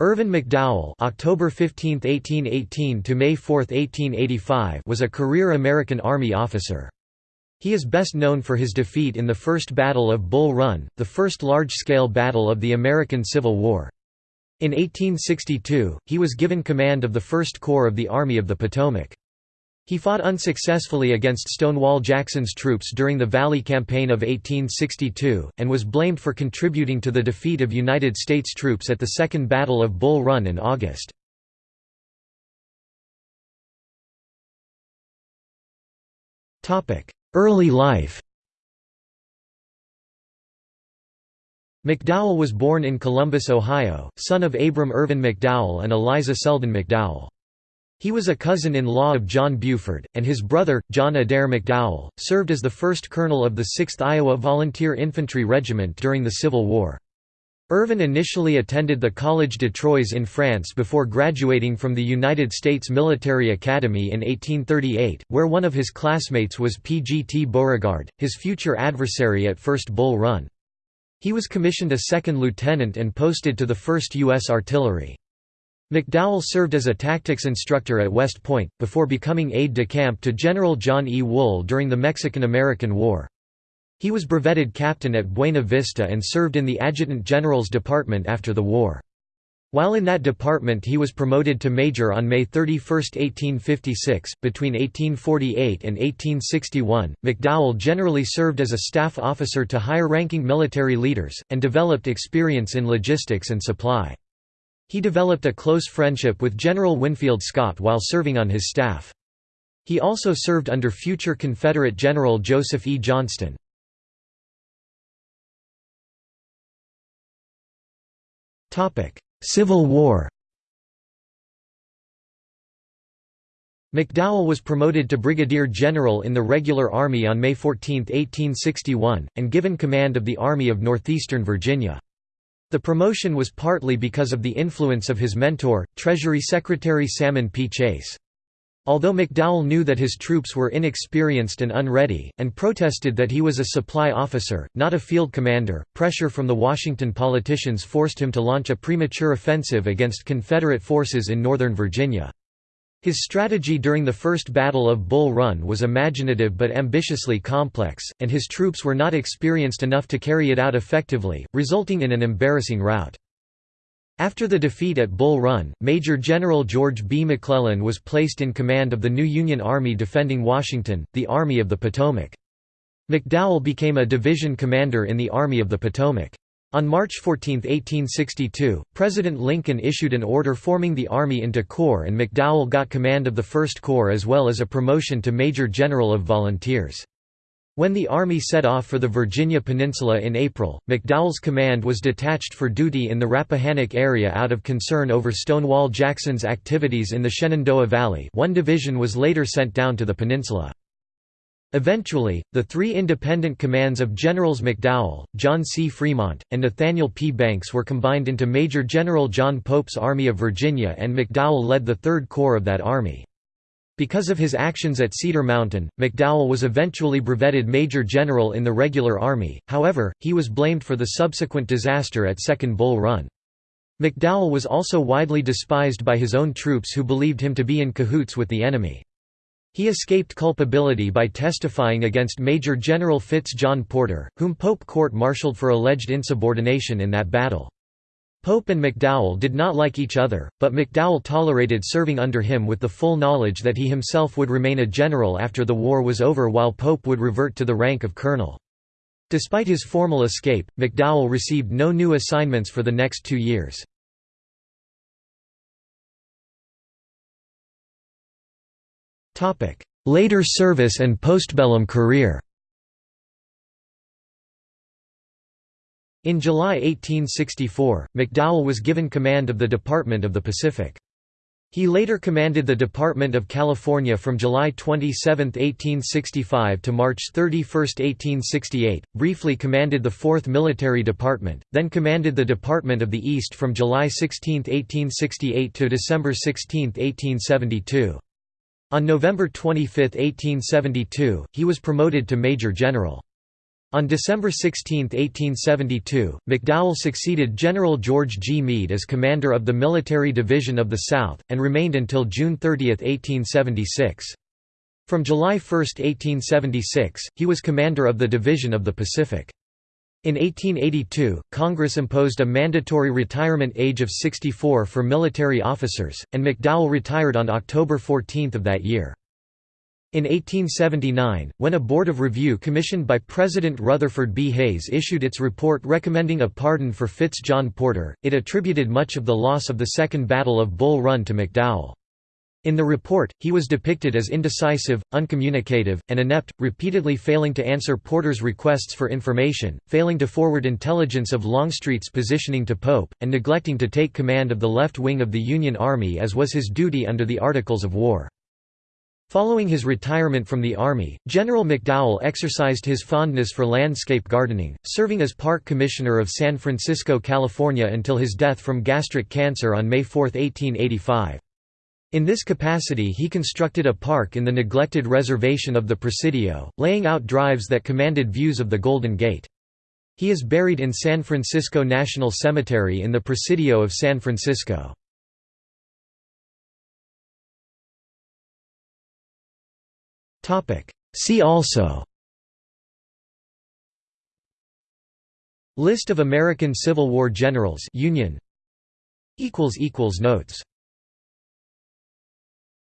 Irvin McDowell October 15, 1818 to May 4, 1885 was a career American Army officer. He is best known for his defeat in the First Battle of Bull Run, the first large-scale battle of the American Civil War. In 1862, he was given command of the First Corps of the Army of the Potomac. He fought unsuccessfully against Stonewall Jackson's troops during the Valley Campaign of 1862, and was blamed for contributing to the defeat of United States troops at the Second Battle of Bull Run in August. Early life McDowell was born in Columbus, Ohio, son of Abram Irvin McDowell and Eliza Selden McDowell. He was a cousin-in-law of John Buford, and his brother, John Adair McDowell, served as the first colonel of the 6th Iowa Volunteer Infantry Regiment during the Civil War. Irvin initially attended the Collège de Troyes in France before graduating from the United States Military Academy in 1838, where one of his classmates was P. G. T. Beauregard, his future adversary at First Bull Run. He was commissioned a second lieutenant and posted to the 1st U.S. Artillery. McDowell served as a tactics instructor at West Point, before becoming aide-de-camp to General John E. Wool during the Mexican–American War. He was brevetted captain at Buena Vista and served in the Adjutant General's Department after the war. While in that department he was promoted to major on May 31, 1856. Between 1848 and 1861, McDowell generally served as a staff officer to higher-ranking military leaders, and developed experience in logistics and supply. He developed a close friendship with General Winfield Scott while serving on his staff. He also served under future Confederate General Joseph E. Johnston. Civil War McDowell was promoted to brigadier general in the regular army on May 14, 1861, and given command of the Army of Northeastern Virginia. The promotion was partly because of the influence of his mentor, Treasury Secretary Salmon P. Chase. Although McDowell knew that his troops were inexperienced and unready, and protested that he was a supply officer, not a field commander, pressure from the Washington politicians forced him to launch a premature offensive against Confederate forces in Northern Virginia. His strategy during the First Battle of Bull Run was imaginative but ambitiously complex, and his troops were not experienced enough to carry it out effectively, resulting in an embarrassing rout. After the defeat at Bull Run, Major General George B. McClellan was placed in command of the new Union Army defending Washington, the Army of the Potomac. McDowell became a division commander in the Army of the Potomac. On March 14, 1862, President Lincoln issued an order forming the Army into corps and McDowell got command of the First Corps as well as a promotion to Major General of Volunteers. When the Army set off for the Virginia Peninsula in April, McDowell's command was detached for duty in the Rappahannock area out of concern over Stonewall Jackson's activities in the Shenandoah Valley one division was later sent down to the peninsula. Eventually, the three independent commands of Generals McDowell, John C. Fremont, and Nathaniel P. Banks were combined into Major General John Pope's Army of Virginia and McDowell led the Third Corps of that army. Because of his actions at Cedar Mountain, McDowell was eventually brevetted Major General in the regular army, however, he was blamed for the subsequent disaster at Second Bull Run. McDowell was also widely despised by his own troops who believed him to be in cahoots with the enemy. He escaped culpability by testifying against Major General Fitz John Porter, whom Pope court-martialed for alleged insubordination in that battle. Pope and McDowell did not like each other, but McDowell tolerated serving under him with the full knowledge that he himself would remain a general after the war was over while Pope would revert to the rank of colonel. Despite his formal escape, McDowell received no new assignments for the next two years. Later service and postbellum career In July 1864, McDowell was given command of the Department of the Pacific. He later commanded the Department of California from July 27, 1865 to March 31, 1868, briefly commanded the 4th Military Department, then commanded the Department of the East from July 16, 1868 to December 16, 1872. On November 25, 1872, he was promoted to Major General. On December 16, 1872, McDowell succeeded General George G. Meade as commander of the Military Division of the South, and remained until June 30, 1876. From July 1, 1876, he was commander of the Division of the Pacific. In 1882, Congress imposed a mandatory retirement age of 64 for military officers, and McDowell retired on October 14 of that year. In 1879, when a Board of Review commissioned by President Rutherford B. Hayes issued its report recommending a pardon for Fitz John Porter, it attributed much of the loss of the Second Battle of Bull Run to McDowell. In the report, he was depicted as indecisive, uncommunicative, and inept, repeatedly failing to answer Porter's requests for information, failing to forward intelligence of Longstreet's positioning to Pope, and neglecting to take command of the left wing of the Union Army as was his duty under the Articles of War. Following his retirement from the Army, General McDowell exercised his fondness for landscape gardening, serving as Park Commissioner of San Francisco, California until his death from gastric cancer on May 4, 1885. In this capacity he constructed a park in the neglected reservation of the Presidio, laying out drives that commanded views of the Golden Gate. He is buried in San Francisco National Cemetery in the Presidio of San Francisco. See also List of American Civil War generals Union Notes